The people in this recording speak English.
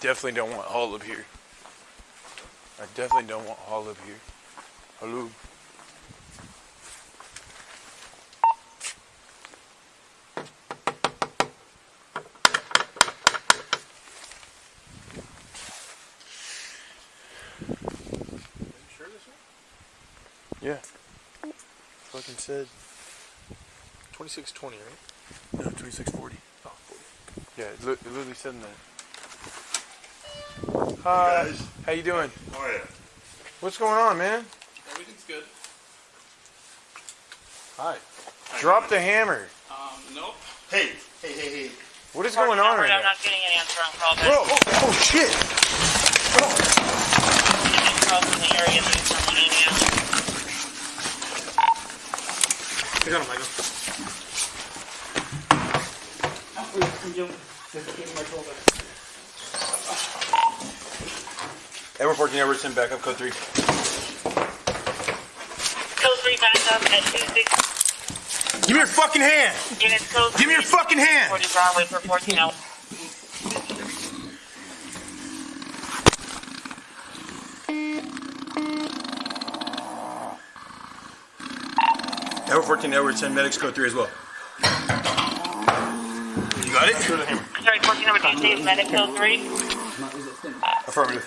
definitely don't want Hall up here. I definitely don't want Hall up here. Hello. sure this one? Yeah. Fucking said. 2620, right? No, 2640. Oh, 40. Yeah, it, li- it literally said in there. Hi. guys. How you doing? How are you? What's going on, man? Everything's good. Hi. Drop the hammer. Um, nope. Hey, hey, hey, hey. What is going on right I'm now? not getting an answer on call back. Bro, oh, oh shit. Calls in the area that is on I got him, Michael. Edward 14, Edward 10, back up, code 3. Code 3 back up at 26 Give me your fucking hand! units. Code Give me your fucking hand! 40 Broadway for 14 hours. Edward 14, Edward 10, medics, code 3 as well. You got it? Sorry, 14 number 2 medic code 3. Affirmative.